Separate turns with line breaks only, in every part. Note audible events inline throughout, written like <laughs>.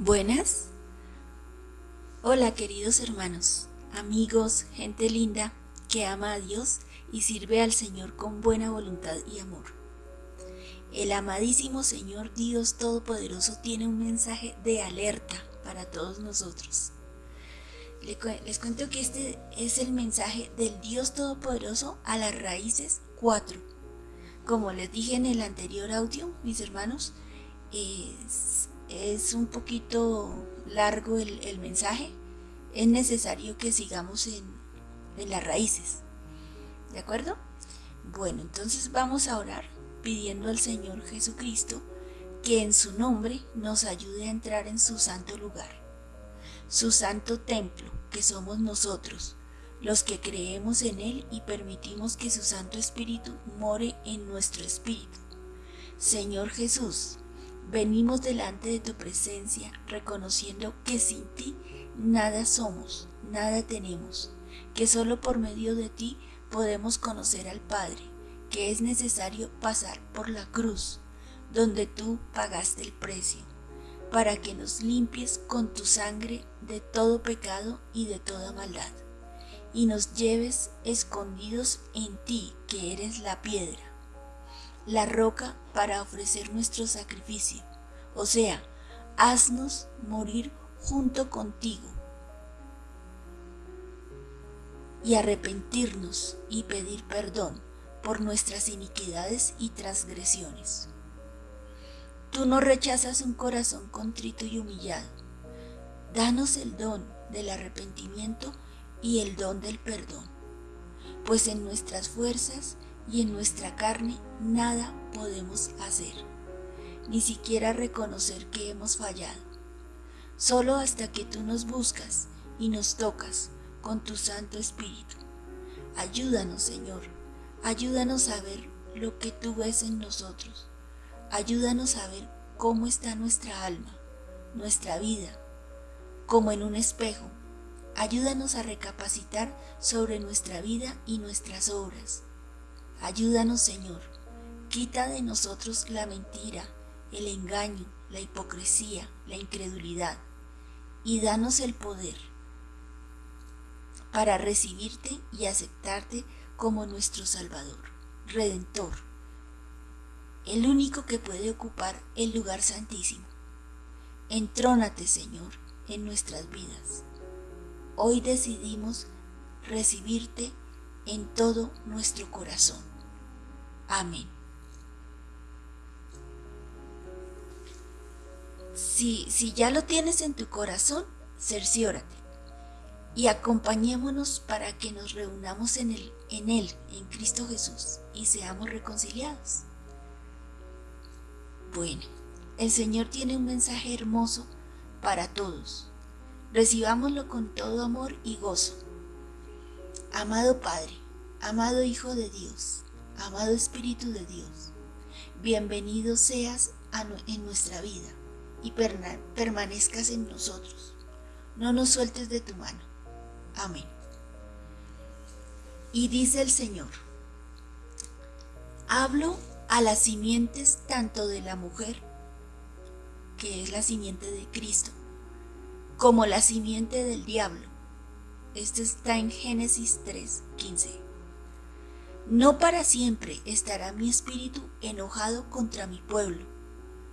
Buenas. Hola queridos hermanos, amigos, gente linda que ama a Dios y sirve al Señor con buena voluntad y amor. El amadísimo Señor Dios Todopoderoso tiene un mensaje de alerta para todos nosotros. Les cuento que este es el mensaje del Dios Todopoderoso a las raíces 4. Como les dije en el anterior audio, mis hermanos, es es un poquito largo el, mensaje, es necesario que sigamos en, las raíces. ¿De acuerdo? Bueno, entonces vamos a orar pidiendo al Señor Jesucristo que en su nombre nos ayude a entrar en su santo lugar, su santo templo, que somos nosotros, los que creemos en Él y permitimos que su Santo Espíritu more en nuestro espíritu. Señor Jesús, Venimos delante de tu presencia reconociendo que sin ti nada somos, nada tenemos, que solo por medio de ti podemos conocer al Padre, que es necesario pasar por la cruz, donde tú pagaste el precio, para que nos limpies con tu sangre de todo pecado y de toda maldad, y nos lleves escondidos en ti, que eres la piedra la roca para ofrecer nuestro sacrificio. O sea, haznos morir junto contigo y arrepentirnos y pedir perdón por nuestras iniquidades y transgresiones. Tú no rechazas un corazón contrito y humillado. Danos el don del arrepentimiento y el don del perdón, pues en nuestras fuerzas y en nuestra carne nada podemos hacer, ni siquiera reconocer que hemos fallado. Solo hasta que tú nos buscas y nos tocas con tu Santo Espíritu. Ayúdanos, Señor, ayúdanos a ver lo que tú ves en nosotros. Ayúdanos a ver cómo está nuestra alma, nuestra vida, como en un espejo. Ayúdanos a recapacitar sobre nuestra vida y nuestras obras Ayúdanos, Señor. Quita de nosotros la mentira, el engaño, la hipocresía, la incredulidad, y danos el poder para recibirte y aceptarte como nuestro Salvador, Redentor, el único que puede ocupar el lugar santísimo. Entrónate, Señor, en nuestras vidas. Hoy decidimos recibirte en todo nuestro corazón. Amén. Si, si ya lo tienes en tu corazón, cerciórate y acompañémonos para que nos reunamos en él, en él, en Cristo Jesús, y seamos reconciliados. Bueno, el Señor tiene un mensaje hermoso para todos. Recibámoslo con todo amor y gozo. Amado Padre, amado Hijo de Dios, amado Espíritu de Dios, bienvenido seas en nuestra vida y permanezcas en nosotros. No nos sueltes de tu mano. Amén. Y dice el Señor, hablo a las simientes tanto de la mujer, que es la simiente de Cristo, como la simiente del diablo este está en Génesis 3, 15. No para siempre estará mi espíritu enojado contra mi pueblo.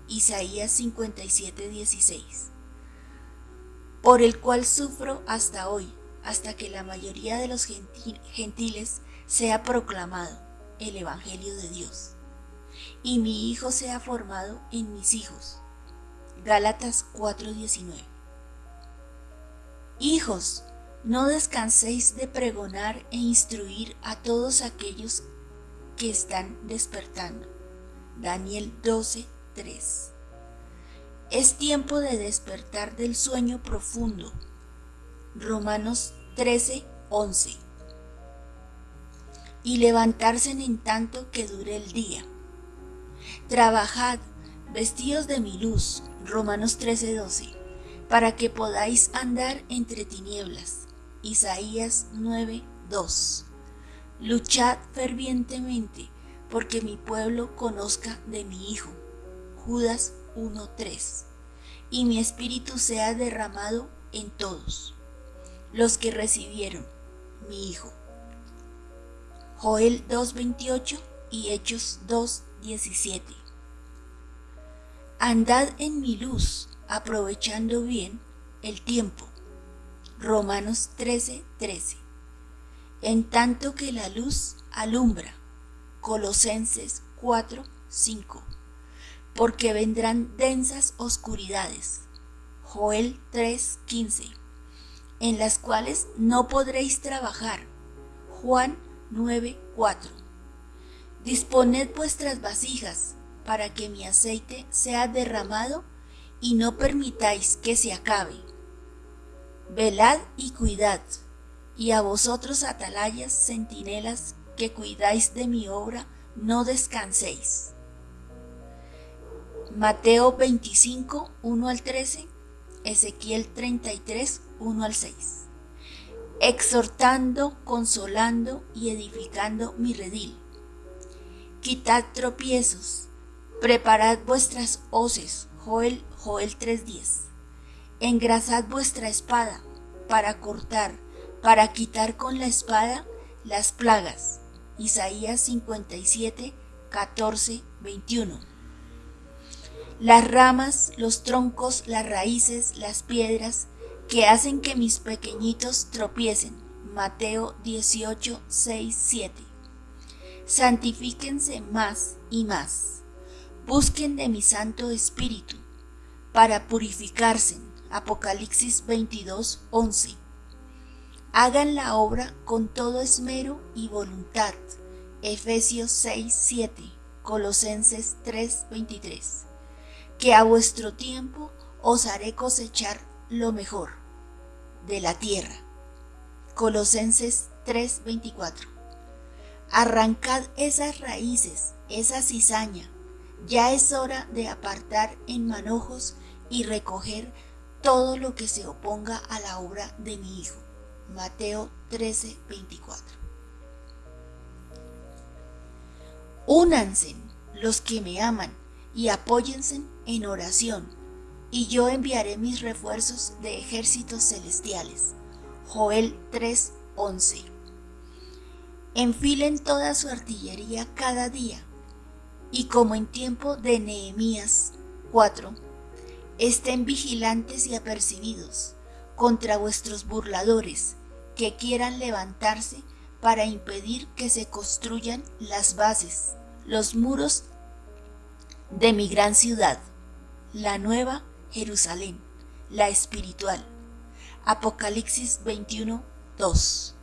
Isaías 57, 16. Por el cual sufro hasta hoy, hasta que la mayoría de los gentiles sea proclamado el Evangelio de Dios, y mi hijo sea formado en mis hijos. Gálatas 4:19. Hijos, no descanséis de pregonar e instruir a todos aquellos que están despertando. Daniel 12, 3. Es tiempo de despertar del sueño profundo. Romanos 13, 11. Y levantarse en tanto que dure el día. Trabajad, vestidos de mi luz. Romanos 13, 12. Para que podáis andar entre tinieblas Isaías 9:2. Luchad fervientemente porque mi pueblo conozca de mi Hijo. Judas 1:3. y mi espíritu sea derramado en todos los que recibieron mi Hijo. Joel 2.28 y Hechos 2.17. Andad en mi luz, aprovechando bien el tiempo. Romanos 13.13. En tanto que la luz alumbra. Colosenses 4.5. Porque vendrán densas oscuridades. Joel 3.15. En las cuales no podréis trabajar. Juan 9.4. Disponed vuestras vasijas para que mi aceite sea derramado y no permitáis que se acabe. Velad y cuidad, y a vosotros atalayas, centinelas, que cuidáis de mi obra, no descanséis. Mateo 25, 1 al 13, Ezequiel 33, 1 al 6. Exhortando, consolando y edificando mi redil. Quitad tropiezos, preparad vuestras hoces, Joel, Joel 3.10. Engrasad vuestra espada para cortar, para quitar con la espada las plagas. Isaías 57, 14, 21. Las ramas, los troncos, las raíces, las piedras que hacen que mis pequeñitos tropiecen. Mateo 18, 6, 7. Santifíquense más y más. Busquen de mi Santo Espíritu para purificarse. Apocalipsis 22, 11. Hagan la obra con todo esmero y voluntad. Efesios 6, 7. Colosenses 3, 23. Que a vuestro tiempo os haré cosechar lo mejor de la tierra. Colosenses 3, 24. Arrancad esas raíces, esa cizaña. Ya es hora de apartar en manojos y recoger todo lo que se oponga a la obra de mi Hijo. Mateo 13, 24. Únanse los que me aman y apóyense en oración, y yo enviaré mis refuerzos de ejércitos celestiales. Joel 3, 11. Enfilen toda su artillería cada día, y como en tiempo de Nehemías 4, Estén vigilantes y apercibidos contra vuestros burladores que quieran levantarse para impedir que se construyan las bases, los muros de mi gran ciudad, la nueva Jerusalén, la espiritual. Apocalipsis 21, 2.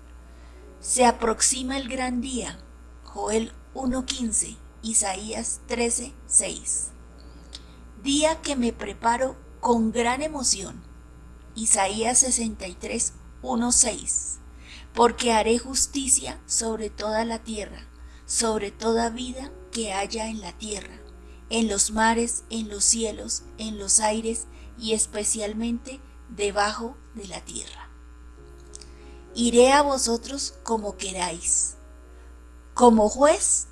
Se aproxima el gran día, Joel 1.15, Isaías 13, 6 día que me preparo con gran emoción. Isaías 63, 1, 6. Porque haré justicia sobre toda la tierra, sobre toda vida que haya en la tierra, en los mares, en los cielos, en los aires y especialmente debajo de la tierra. Iré a vosotros como queráis. Como juez,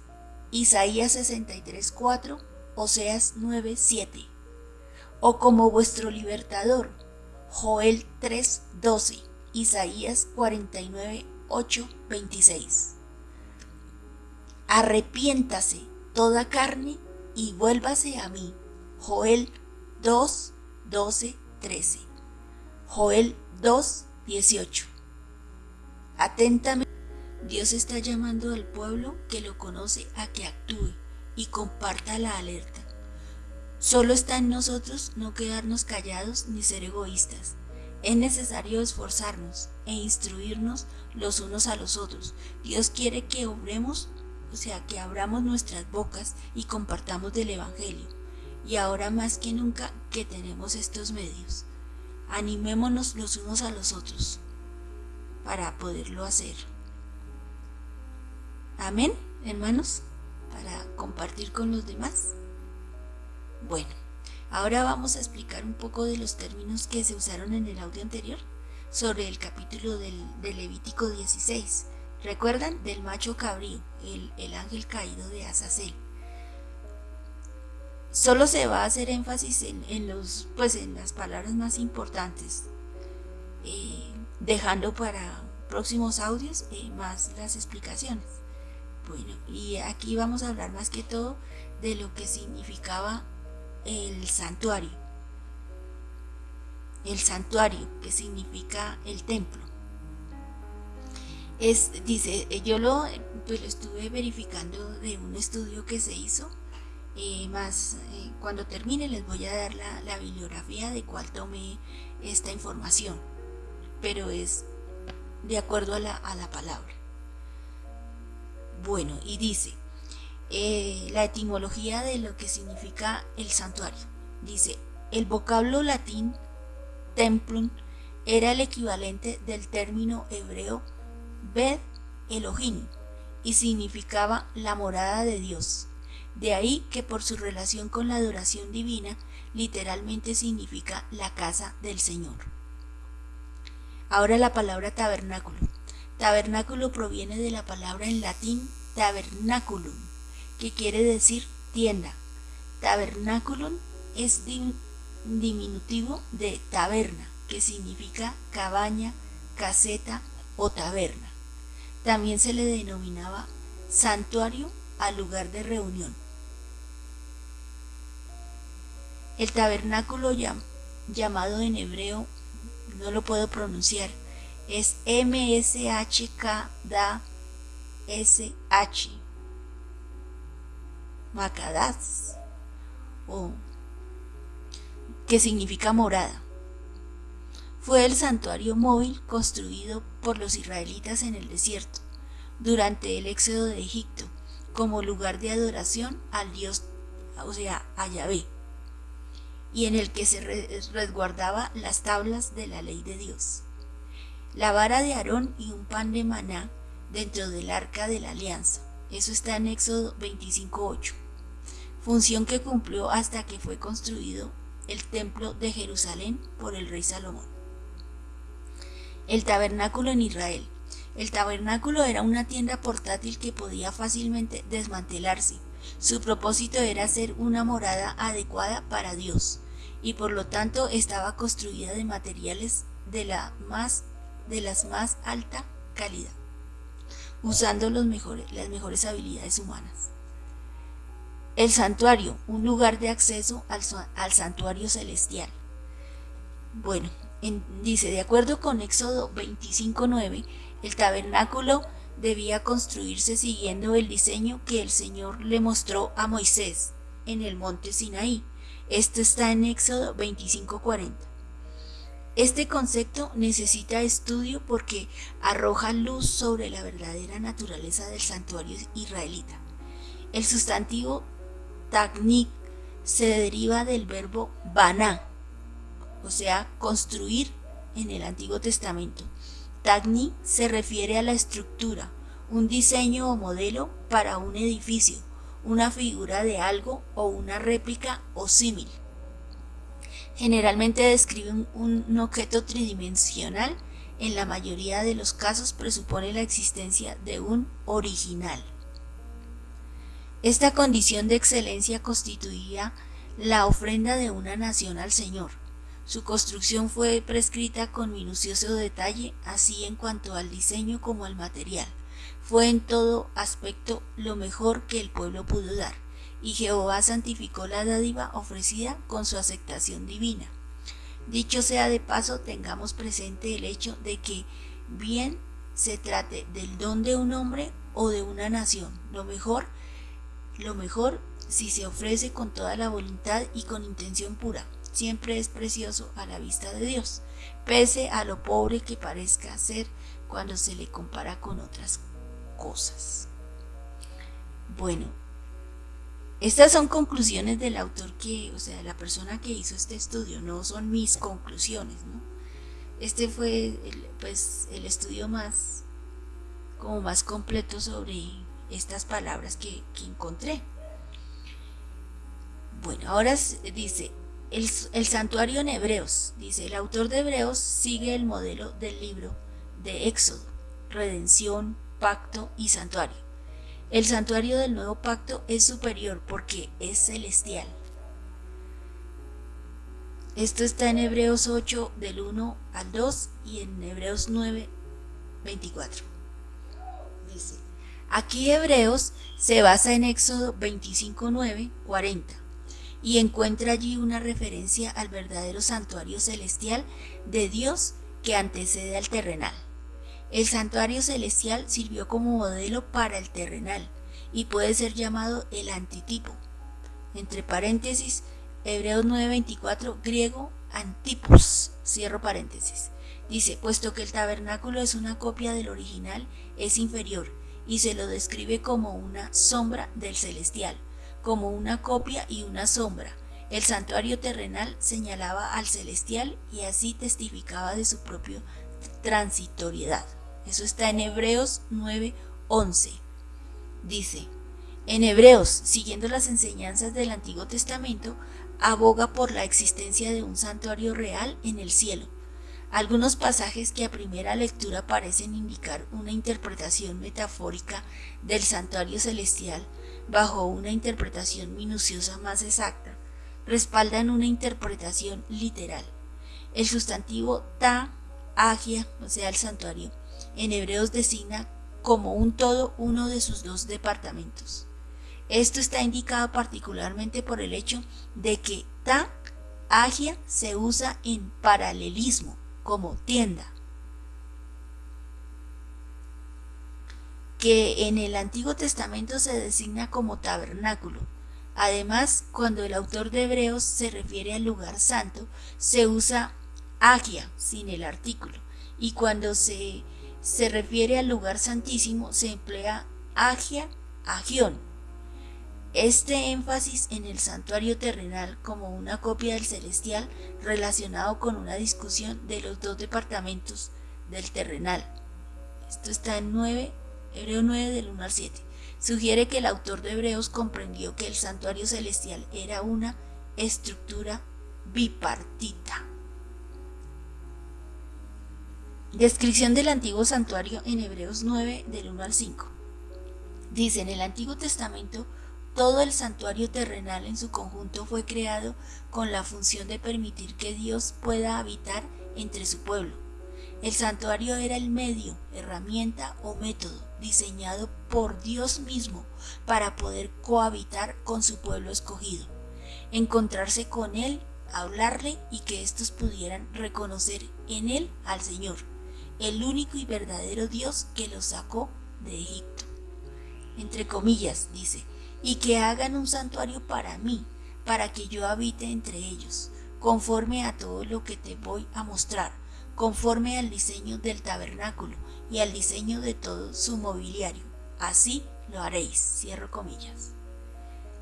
Isaías 63, 4 Oseas 9:7, o como vuestro libertador, Joel 3:12, Isaías 49:8, 26. Arrepiéntase toda carne y vuélvase a mí. Joel 2, 12, 13. Joel 2, 18. Atentamente, Dios está llamando al pueblo que lo conoce a que actúe y comparta la alerta. Solo está en nosotros no quedarnos callados ni ser egoístas. Es necesario esforzarnos e instruirnos los unos a los otros. Dios quiere que obremos, o sea, que abramos nuestras bocas y compartamos del Evangelio. Y ahora más que nunca que tenemos estos medios. Animémonos los unos a los otros para poderlo hacer. Amén, hermanos para compartir con los demás? Bueno, ahora vamos a explicar un poco de los términos que se usaron en el audio anterior sobre el capítulo del, Levítico 16. ¿Recuerdan? Del macho cabrío, el, el ángel caído de Azazel. solo se va a hacer énfasis en, los, pues en las palabras más importantes, eh, dejando para próximos audios eh, más las explicaciones. Bueno, y aquí vamos a hablar más que todo de lo que significaba el santuario. El santuario, que significa el templo. Es, dice, yo lo, pues lo estuve verificando de un estudio que se hizo eh, más eh, cuando termine les voy a dar la, bibliografía de cuál tomé esta información, pero es de acuerdo a la, palabra. Bueno, y dice eh, la etimología de lo que significa el santuario. Dice, el vocablo latín templum era el equivalente del término hebreo Bed Elohim y significaba la morada de Dios. De ahí que por su relación con la adoración divina, literalmente significa la casa del Señor. Ahora la palabra tabernáculo. Tabernáculo proviene de la palabra en latín tabernaculum, que quiere decir tienda. Tabernaculum es diminutivo de taberna, que significa cabaña, caseta o taberna. También se le denominaba santuario al lugar de reunión. El tabernáculo llamado en hebreo, no lo puedo pronunciar, es M-S-H-K-D-S-H. Makadas, o que significa morada. Fue el santuario móvil construido por los israelitas en el desierto durante el éxodo de Egipto como lugar de adoración al Dios, o sea, a Yahvé, y en el que se resguardaba las tablas de la ley de Dios. La vara de Aarón y un pan de maná dentro del arca de la alianza. Eso está en Éxodo 25.8. Función que cumplió hasta que fue construido el templo de Jerusalén por el rey Salomón. El tabernáculo en Israel. El tabernáculo era una tienda portátil que podía fácilmente desmantelarse. Su propósito era ser una morada adecuada para Dios y por lo tanto estaba construida de materiales de, la más, de las más alta calidad, usando las mejores habilidades humanas. El santuario, un lugar de acceso al, al santuario celestial. Bueno, dice, de acuerdo con Éxodo 25.9, el tabernáculo debía construirse siguiendo el diseño que el Señor le mostró a Moisés en el monte Sinaí. Esto está en Éxodo 25:40. Este concepto necesita estudio porque arroja luz sobre la verdadera naturaleza del santuario israelita. El sustantivo tagnik se deriva del verbo baná, o sea, construir en el Antiguo Testamento, Tagni se refiere a la estructura, un diseño o modelo para un edificio, una figura de algo o una réplica o símil. Generalmente describe un, objeto tridimensional, en la mayoría de los casos presupone la existencia de un original. Esta condición de excelencia constituía la ofrenda de una nación al Señor, su construcción fue prescrita con minucioso detalle, así en cuanto al diseño como al material. Fue en todo aspecto lo mejor que el pueblo pudo dar, y Jehová santificó la dádiva ofrecida con su aceptación divina. Dicho sea de paso, tengamos presente el hecho de que bien se trate del don de un hombre o de una nación, lo mejor, lo mejor si se ofrece con toda la voluntad y con intención pura siempre es precioso a la vista de Dios, pese a lo pobre que parezca ser cuando se le compara con otras cosas. Bueno, estas son conclusiones del autor que, o sea, la persona que hizo este estudio, no son mis conclusiones, ¿no? Este fue el, pues el estudio más como más completo sobre estas palabras que, que encontré. Bueno, ahora dice, el, santuario en Hebreos, dice, el autor de Hebreos sigue el modelo del libro de Éxodo, redención, pacto y santuario. El santuario del nuevo pacto es superior porque es celestial. Esto está en Hebreos 8 del 1 al 2 y en Hebreos 9, 24. Dice, aquí Hebreos se basa en Éxodo 25, 9, 40 y encuentra allí una referencia al verdadero santuario celestial de Dios que antecede al terrenal. El santuario celestial sirvió como modelo para el terrenal y puede ser llamado el antitipo. Entre paréntesis, Hebreos 9:24, griego antipos, cierro paréntesis. Dice, puesto que el tabernáculo es una copia del original, es inferior y se lo describe como una sombra del celestial, como una copia y una sombra. El santuario terrenal señalaba al celestial y así testificaba de su propia transitoriedad. Eso está en Hebreos 9:11. Dice, en Hebreos, siguiendo las enseñanzas del Antiguo Testamento, aboga por la existencia de un santuario real en el cielo. Algunos pasajes que a primera lectura parecen indicar una interpretación metafórica del santuario celestial bajo una interpretación minuciosa más exacta, respaldan una interpretación literal. El sustantivo ta, agia, o sea, el santuario, en hebreos designa como un todo uno de sus dos departamentos. Esto está indicado particularmente por el hecho de que ta agia se usa en paralelismo como tienda, que en el Antiguo Testamento se designa como tabernáculo. Además, cuando el autor de Hebreos se refiere al lugar santo, se usa agia sin el artículo, y cuando se, se refiere al lugar santísimo se emplea agia, agión, este énfasis en el santuario terrenal como una copia del celestial relacionado con una discusión de los dos departamentos del terrenal. Esto está en 9, Hebreo 9 del 1 al 7. Sugiere que el autor de Hebreos comprendió que el santuario celestial era una estructura bipartita. Descripción del antiguo santuario en Hebreos 9 del 1 al 5. Dice en el Antiguo Testamento todo el santuario terrenal en su conjunto fue creado con la función de permitir que Dios pueda habitar entre su pueblo. El santuario era el medio, herramienta o método diseñado por Dios mismo para poder cohabitar con su pueblo escogido, encontrarse con Él, hablarle y que éstos pudieran reconocer en Él al Señor, el único y verdadero Dios que los sacó de Egipto. Entre comillas, dice, y que hagan un santuario para mí, para que yo habite entre ellos, conforme a todo lo que te voy a mostrar, conforme al diseño del tabernáculo y al diseño de todo su mobiliario. Así lo haréis. Cierro comillas.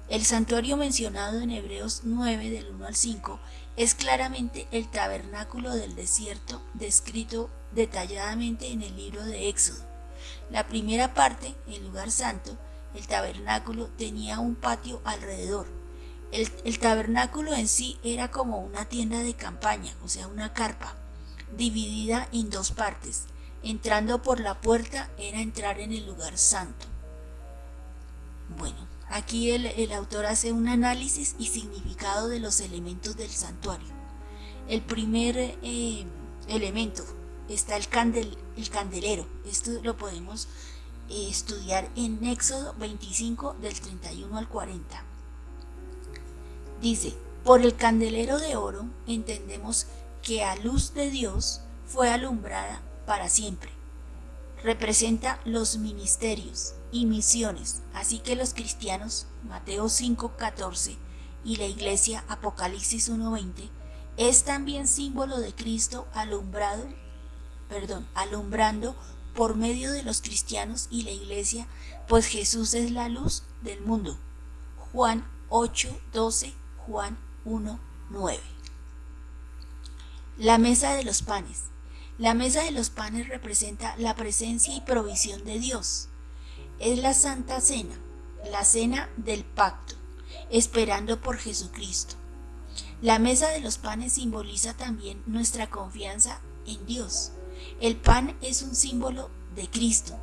El santuario mencionado en Hebreos 9 del 1 al 5 es claramente el tabernáculo del desierto descrito detalladamente en el libro de Éxodo. La primera parte, el lugar santo, el tabernáculo tenía un patio alrededor. El, tabernáculo en sí era como una tienda de campaña, o sea, una carpa, dividida en dos partes. Entrando por la puerta era entrar en el lugar santo. Bueno, aquí el, autor hace un análisis y significado de los elementos del santuario. El primer eh, elemento está el, candel, el candelero. Esto lo podemos estudiar en Éxodo 25 del 31 al 40. Dice, por el candelero de oro entendemos que a luz de Dios fue alumbrada para siempre. Representa los ministerios y misiones, así que los cristianos, Mateo 5:14 y la iglesia Apocalipsis 1:20, es también símbolo de Cristo alumbrado, perdón, alumbrando por medio de los cristianos y la iglesia, pues Jesús es la luz del mundo. Juan 8, 12, Juan 1, 9. La mesa de los panes. La mesa de los panes representa la presencia y provisión de Dios. Es la Santa Cena, la cena del pacto, esperando por Jesucristo. La mesa de los panes simboliza también nuestra confianza en Dios. El pan es un símbolo de Cristo.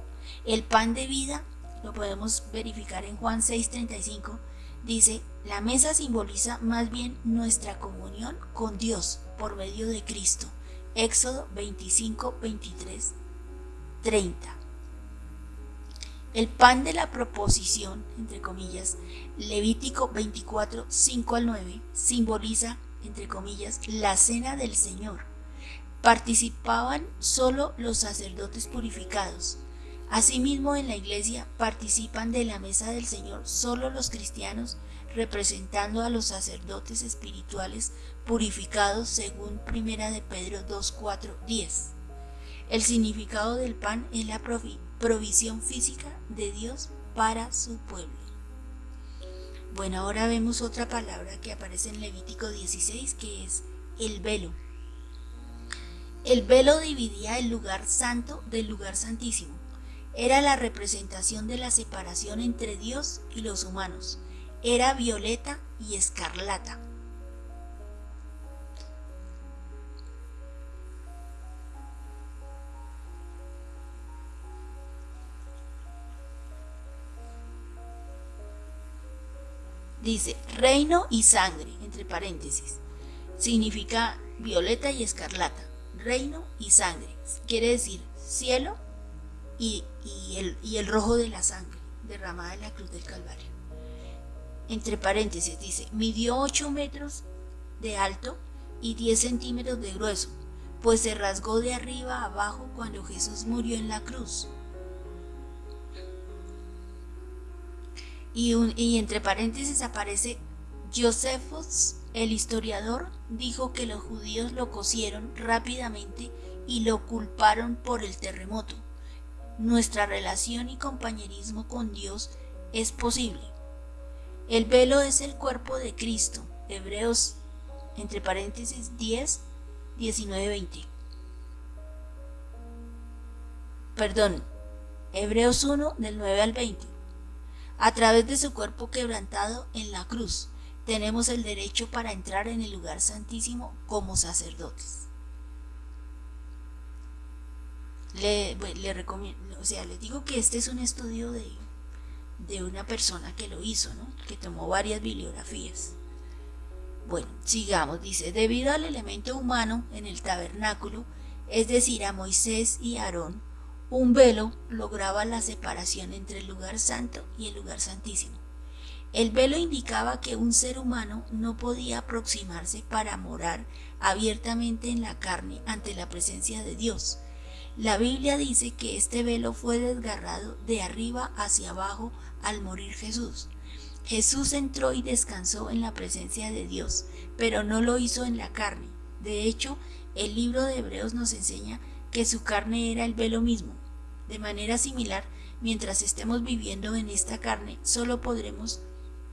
El pan de vida, lo podemos verificar en Juan 6:35, dice, la mesa simboliza más bien nuestra comunión con Dios por medio de Cristo. Éxodo 25, 23, 30. El pan de la proposición, entre comillas, Levítico 24, 5 al 9, simboliza, entre comillas, la cena del Señor. Participaban solo los sacerdotes purificados. Asimismo, en la iglesia participan de la mesa del Señor solo los cristianos, representando a los sacerdotes espirituales purificados según Primera de Pedro 2, 4, 10. El significado del pan es la provisión física de Dios para su pueblo. Bueno, ahora vemos otra palabra que aparece en Levítico 16 que es el velo. El velo dividía el lugar santo del lugar santísimo. Era la representación de la separación entre Dios y los humanos. Era violeta y escarlata. Dice reino y sangre, entre paréntesis. Significa violeta y escarlata. Reino y sangre. Quiere decir cielo y, el, el rojo de la sangre derramada en la cruz del Calvario. Entre paréntesis dice, midió 8 metros de alto y 10 centímetros de grueso, pues se rasgó de arriba a abajo cuando Jesús murió en la cruz. Y, entre paréntesis aparece Josephus, el historiador, dijo que los judíos lo cosieron rápidamente y lo culparon por el terremoto. Nuestra relación y compañerismo con Dios es posible. El velo es el cuerpo de Cristo. Hebreos, entre paréntesis, 10, 19, 20. Perdón, Hebreos 1 del 9 al 20. A través de su cuerpo quebrantado en la cruz, tenemos el derecho para entrar en el lugar santísimo como sacerdotes. Le, o sea, les digo que este es un estudio de, de una persona que lo hizo, ¿no? que tomó varias bibliografías. Bueno, sigamos, dice, debido al elemento humano en el tabernáculo, es decir, a Moisés y Aarón, un velo lograba la separación entre el lugar santo y el lugar santísimo. El velo indicaba que un ser humano no podía aproximarse para morar abiertamente en la carne ante la presencia de Dios. La Biblia dice que este velo fue desgarrado de arriba hacia abajo al morir Jesús. Jesús entró y descansó en la presencia de Dios, pero no lo hizo en la carne. De hecho, el libro de Hebreos nos enseña que su carne era el velo mismo. De manera similar, mientras estemos viviendo en esta carne, solo podremos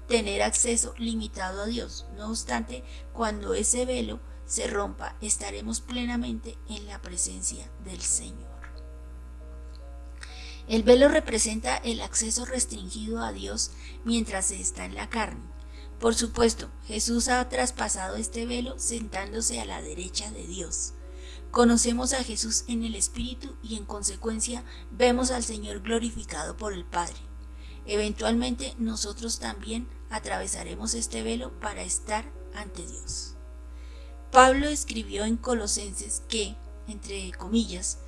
tener acceso limitado a Dios. No obstante, cuando ese velo se rompa, estaremos plenamente en la presencia del Señor. El velo representa el acceso restringido a Dios mientras se está en la carne. Por supuesto, Jesús ha traspasado este velo sentándose a la derecha de Dios. Conocemos a Jesús en el Espíritu y en consecuencia vemos al Señor glorificado por el Padre. Eventualmente nosotros también atravesaremos este velo para estar ante Dios. Pablo escribió en Colosenses que, entre comillas,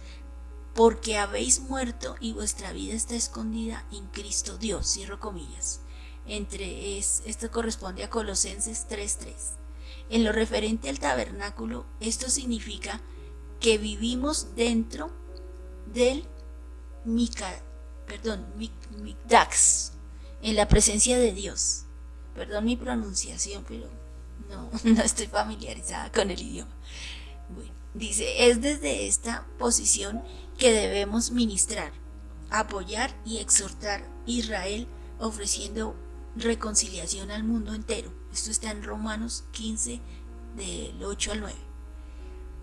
porque habéis muerto y vuestra vida está escondida en Cristo Dios, cierro comillas. Entre es, esto corresponde a Colosenses 3.3. En lo referente al tabernáculo, esto significa que vivimos dentro del Mica, perdón, Mikdax, en la presencia de Dios. Perdón mi pronunciación, pero no, <laughs> no estoy familiarizada con el idioma. dice, es desde esta posición que debemos ministrar, apoyar y exhortar Israel ofreciendo reconciliación al mundo entero. Esto está en Romanos 15 del 8 al 9.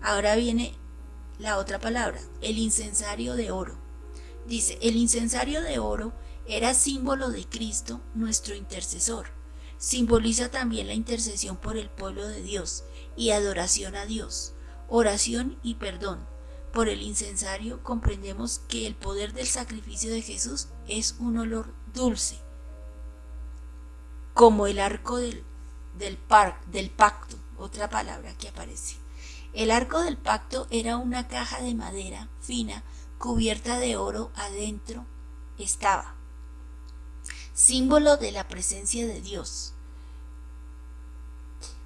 Ahora viene la otra palabra, el incensario de oro. Dice, el incensario de oro era símbolo de Cristo, nuestro intercesor. Simboliza también la intercesión por el pueblo de Dios y adoración a Dios, oración y perdón. Por el incensario comprendemos que el poder del sacrificio de Jesús es un olor dulce, como el arco del, del, del pacto, otra palabra que aparece. El arco del pacto era una caja de madera fina cubierta de oro adentro estaba, símbolo de la presencia de Dios.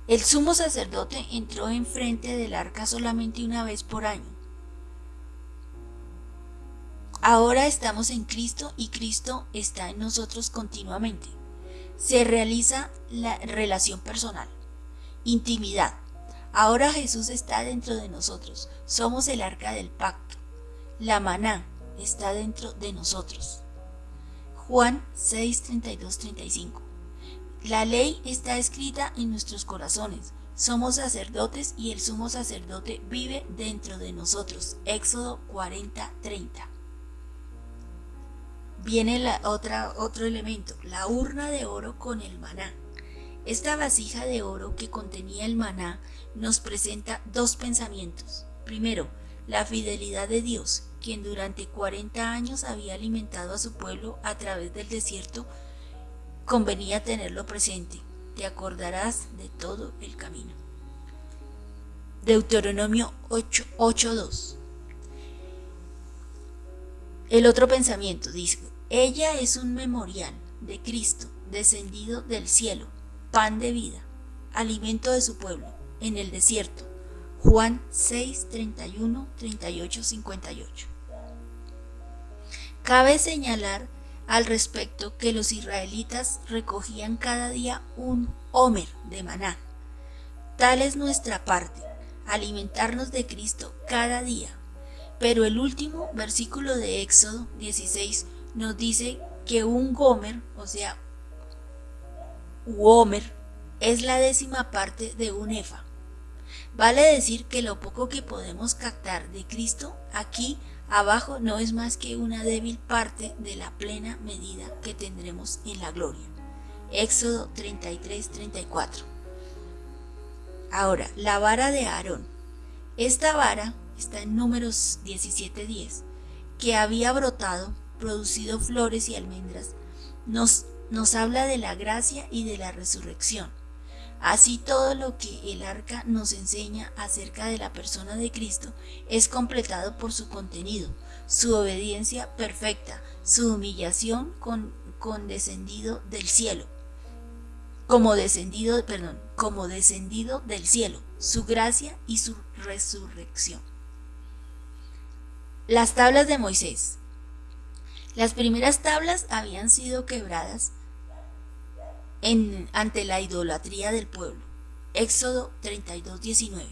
El sumo sacerdote entró enfrente del arca solamente una vez por año. Ahora estamos en Cristo y Cristo está en nosotros continuamente. Se realiza la relación personal, intimidad. Ahora Jesús está dentro de nosotros. Somos el arca del pacto. La maná está dentro de nosotros. Juan 6, 32, 35. La ley está escrita en nuestros corazones. Somos sacerdotes y el sumo sacerdote vive dentro de nosotros. Éxodo 40, 30. Viene la otra, otro elemento, la urna de oro con el maná. Esta vasija de oro que contenía el maná nos presenta dos pensamientos. Primero, la fidelidad de Dios, quien durante 40 años había alimentado a su pueblo a través del desierto convenía tenerlo presente. Te acordarás de todo el camino. Deuteronomio 8.2 El otro pensamiento dice, ella es un memorial de Cristo descendido del cielo, pan de vida, alimento de su pueblo, en el desierto. Juan 6, 31, 38, 58. Cabe señalar al respecto que los israelitas recogían cada día un homer de maná. Tal es nuestra parte, alimentarnos de Cristo cada día. Pero el último versículo de Éxodo 16 nos dice que un gomer, o sea, homer, es la décima parte de un efa. Vale decir que lo poco que podemos captar de Cristo aquí Abajo no es más que una débil parte de la plena medida que tendremos en la gloria. Éxodo 33-34. Ahora, la vara de Aarón. Esta vara está en números 17-10, que había brotado, producido flores y almendras, nos, nos habla de la gracia y de la resurrección. Así todo lo que el arca nos enseña acerca de la persona de Cristo es completado por su contenido, su obediencia perfecta, su humillación con, descendido del cielo, como descendido, perdón, como descendido del cielo, su gracia y su resurrección. Las tablas de Moisés. Las primeras tablas habían sido quebradas ante la idolatría del pueblo. Éxodo 32, 19.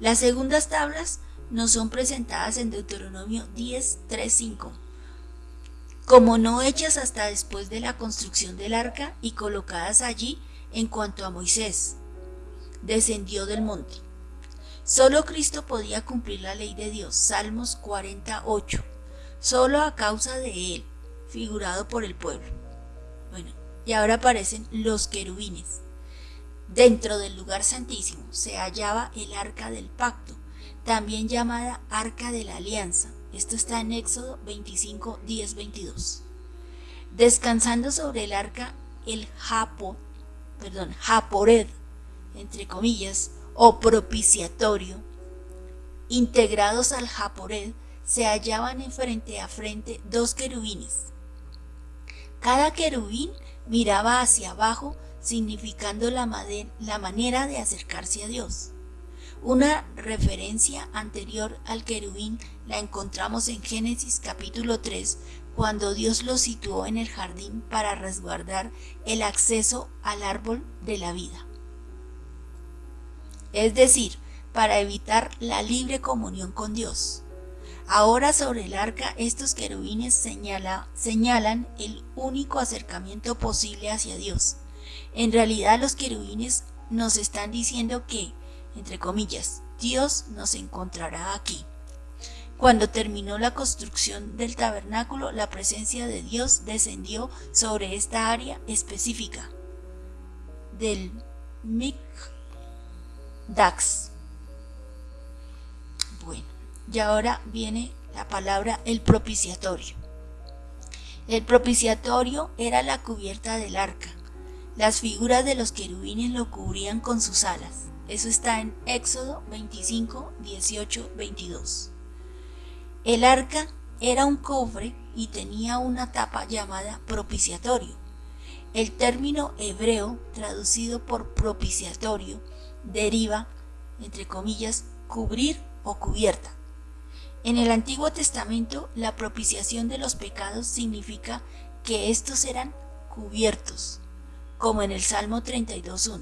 Las segundas tablas nos son presentadas en Deuteronomio 10, 3, 5, como no hechas hasta después de la construcción del arca y colocadas allí en cuanto a Moisés. Descendió del monte. Solo Cristo podía cumplir la ley de Dios. Salmos 48. Solo a causa de él, figurado por el pueblo. Y ahora aparecen los querubines. Dentro del lugar santísimo se hallaba el arca del pacto, también llamada arca de la alianza. Esto está en Éxodo 25, 10, 22. Descansando sobre el arca el japo, perdón, japored, entre comillas, o propiciatorio, integrados al japored, se hallaban en frente a frente dos querubines. Cada querubín miraba hacia abajo, significando la, manera de acercarse a Dios. Una referencia anterior al querubín la encontramos en Génesis capítulo 3, cuando Dios lo situó en el jardín para resguardar el acceso al árbol de la vida. Es decir, para evitar la libre comunión con Dios. Ahora sobre el arca estos querubines señalan el único acercamiento posible hacia Dios. En realidad los querubines nos están diciendo que, entre comillas, Dios nos encontrará aquí. Cuando terminó la construcción del tabernáculo, la presencia de Dios descendió sobre esta área específica del Mikdax. Y ahora viene la palabra el propiciatorio. El propiciatorio era la cubierta del arca. Las figuras de los querubines lo cubrían con sus alas. Eso está en Éxodo 25, 18, 22. El arca era un cofre y tenía una tapa llamada propiciatorio. El término hebreo traducido por propiciatorio deriva, entre comillas, cubrir o cubierta. En el Antiguo Testamento, la propiciación de los pecados significa que estos eran cubiertos, como en el Salmo 32.1,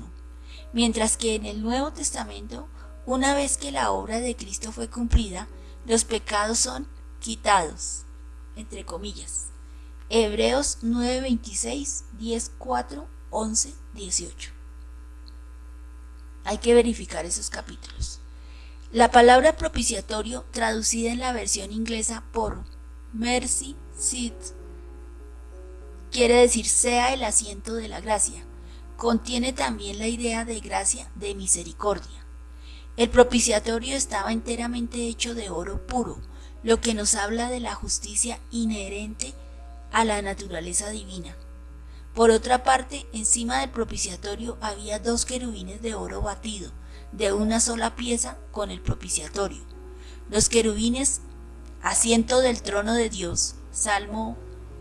mientras que en el Nuevo Testamento, una vez que la obra de Cristo fue cumplida, los pecados son quitados, entre comillas. Hebreos 9:26, 10:4, 11, 18. Hay que verificar esos capítulos. La palabra propiciatorio, traducida en la versión inglesa por mercy seat, quiere decir sea el asiento de la gracia. Contiene también la idea de gracia de misericordia. El propiciatorio estaba enteramente hecho de oro puro, lo que nos habla de la justicia inherente a la naturaleza divina. Por otra parte, encima del propiciatorio había dos querubines de oro batido, de una sola pieza con el propiciatorio. Los querubines, asiento del trono de Dios, Salmo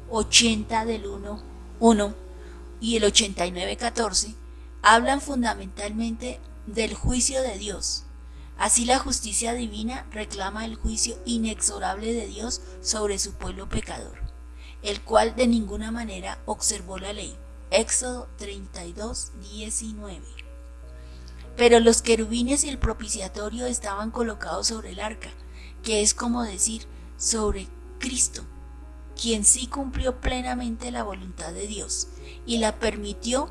80 del 1, 1 y el 89, 14, hablan fundamentalmente del juicio de Dios. Así la justicia divina reclama el juicio inexorable de Dios sobre su pueblo pecador, el cual de ninguna manera observó la ley. Éxodo 32, 19. Pero los querubines y el propiciatorio estaban colocados sobre el arca, que es como decir, sobre Cristo, quien sí cumplió plenamente la voluntad de Dios y la permitió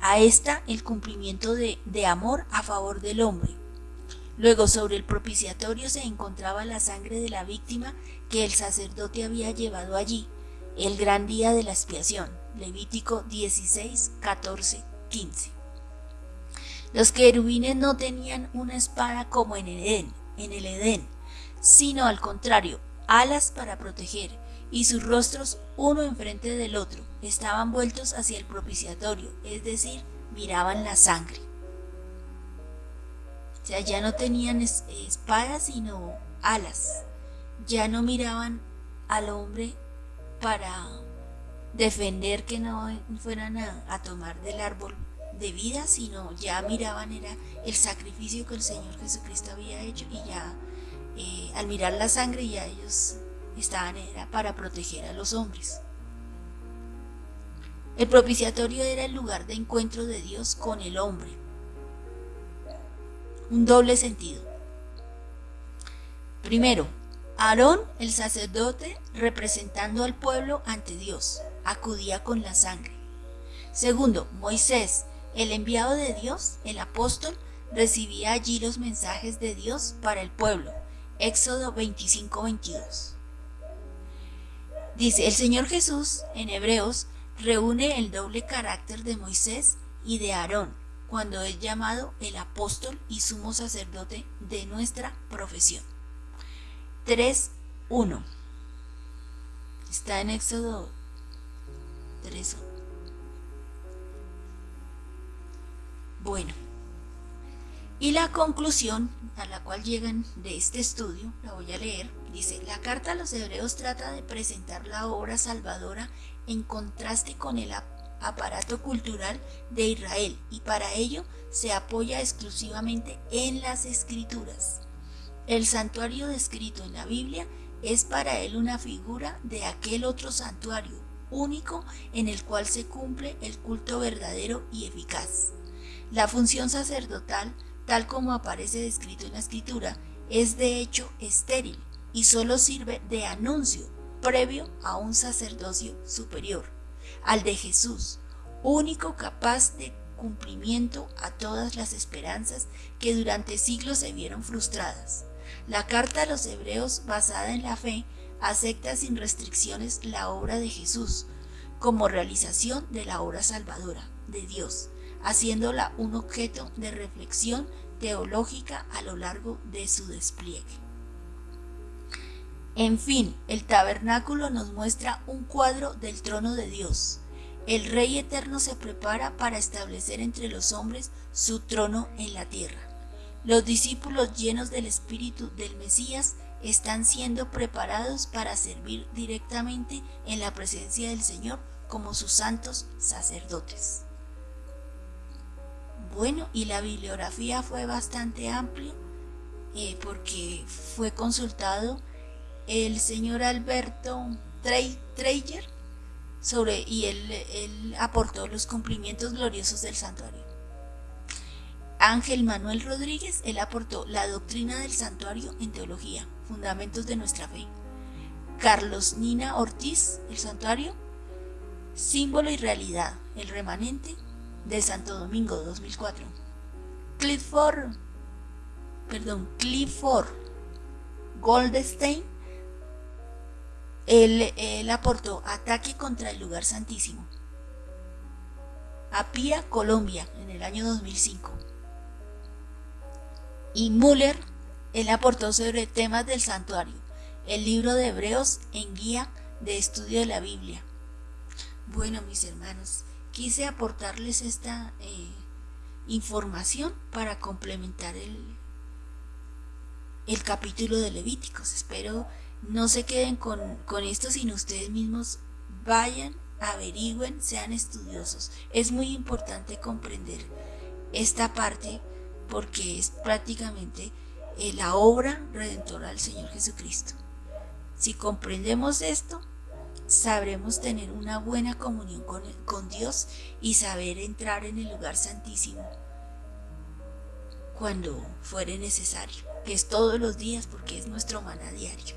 a esta el cumplimiento de, amor a favor del hombre. Luego sobre el propiciatorio se encontraba la sangre de la víctima que el sacerdote había llevado allí, el gran día de la expiación. Levítico 16, 14, 15. Los querubines no tenían una espada como en el Edén, en el Edén, sino al contrario, alas para proteger, y sus rostros uno enfrente del otro estaban vueltos hacia el propiciatorio, es decir, miraban la sangre. O sea, ya no tenían espadas, sino alas. Ya no miraban al hombre para defender que no fueran a tomar del árbol de vida, sino ya miraban era el sacrificio que el Señor Jesucristo había hecho y ya eh, al mirar la sangre ya ellos estaban era para proteger a los hombres. El propiciatorio era el lugar de encuentro de Dios con el hombre. Un doble sentido. Primero, Aarón, el sacerdote, representando al pueblo ante Dios, acudía con la sangre. Segundo, Moisés, el enviado de Dios, el apóstol, recibía allí los mensajes de Dios para el pueblo. Éxodo 25-22. Dice, el Señor Jesús, en Hebreos, reúne el doble carácter de Moisés y de Aarón, cuando es llamado el apóstol y sumo sacerdote de nuestra profesión. 3.1. Está en Éxodo 3.1. Bueno, y la conclusión a la cual llegan de este estudio, la voy a leer, dice, la carta a los hebreos trata de presentar la obra salvadora en contraste con el aparato cultural de Israel y para ello se apoya exclusivamente en las escrituras. El santuario descrito en la Biblia es para él una figura de aquel otro santuario único en el cual se cumple el culto verdadero y eficaz. La función sacerdotal, tal como aparece descrito en la escritura, es de hecho estéril y solo sirve de anuncio previo a un sacerdocio superior, al de Jesús, único capaz de cumplimiento a todas las esperanzas que durante siglos se vieron frustradas. La carta a los hebreos, basada en la fe, acepta sin restricciones la obra de Jesús como realización de la obra salvadora de Dios haciéndola un objeto de reflexión teológica a lo largo de su despliegue. En fin, el tabernáculo nos muestra un cuadro del trono de Dios. el Rey Eterno se prepara para establecer entre los hombres su trono en la tierra. Los discípulos llenos del Espíritu del Mesías están siendo preparados para servir directamente en la presencia del Señor como sus santos sacerdotes. Bueno, y la bibliografía fue bastante amplia eh, porque fue consultado el señor Alberto Treyer sobre y él, él aportó los cumplimientos gloriosos del santuario. Ángel Manuel Rodríguez, él aportó la doctrina del santuario en teología, fundamentos de nuestra fe. Carlos Nina Ortiz, el santuario, símbolo y realidad, el remanente de Santo Domingo 2004. Clifford, perdón, Clifford Goldstein, él, aportó ataque contra el lugar santísimo. Apia, Colombia, en el año 2005. Y Müller, él aportó sobre temas del santuario, el libro de Hebreos en guía de estudio de la Biblia. Bueno, mis hermanos, quise aportarles esta eh, información para complementar el, el capítulo de Levíticos. Espero no se queden con, esto, sino ustedes mismos vayan, averigüen, sean estudiosos. Es muy importante comprender esta parte porque es prácticamente eh, la obra redentora del Señor Jesucristo. Si comprendemos esto, sabremos tener una buena comunión con, con Dios y saber entrar en el lugar santísimo cuando fuere necesario, que es todos los días porque es nuestro maná diario.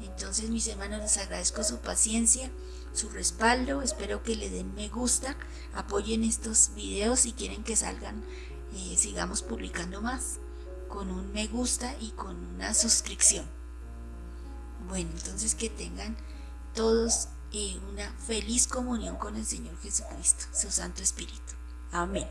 Entonces mis hermanos les agradezco su paciencia, su respaldo, espero que le den me gusta, apoyen estos videos si quieren que salgan, eh, sigamos publicando más con un me gusta y con una suscripción. Bueno, entonces que tengan todos eh, una feliz comunión con el Señor Jesucristo, su Santo Espíritu. Amén.